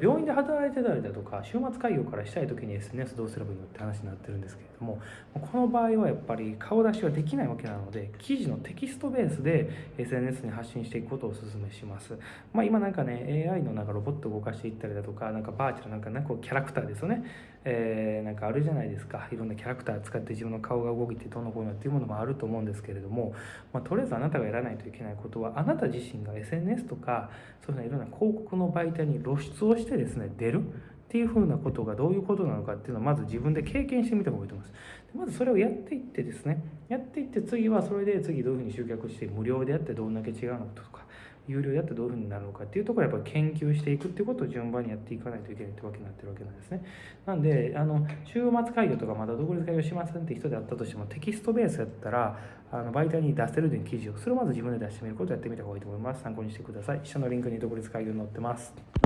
病院で働いてたりだとか週末開業からしたい時に SNS どうすればいいのって話になってるんですけれどもこの場合はやっぱり顔出しはできないわけなので記事のテキストベースで SNS に発信していくことをお勧めします、まあ、今なんかね AI のなんかロボット動かしていったりだとかなんかバーチャルなんかねこうキャラクターですよね、えー、なんかあるじゃないですかいろんなキャラクター使って自分の顔が動いてどうのこうのっていうものもあると思うんですけれども、まあ、とりあえずあなたがやらないといけないことはあなた自身が SNS とかそういういろんな広告の媒体に露出をしてですね出るっていうふうなことがどういうことなのかっていうのをまず自分で経験してみた方がいいと思います。まずそれをやっていってですね、やっていって次はそれで次どういうふうに集客して無料でやってどんだけ違うのかとか、有料でやってどういうふうになるのかっていうところをやっぱ研究していくっていうことを順番にやっていかないといけないってわけになってるわけなんですね。なんで、あの、週末会議とかまだ独立会議をしませんって人であったとしてもテキストベースやったら、あの媒体に出せるという記事を、それをまず自分で出してみることをやってみた方がいいと思います。参考にしてください。下のリンクに独立会議を載ってます。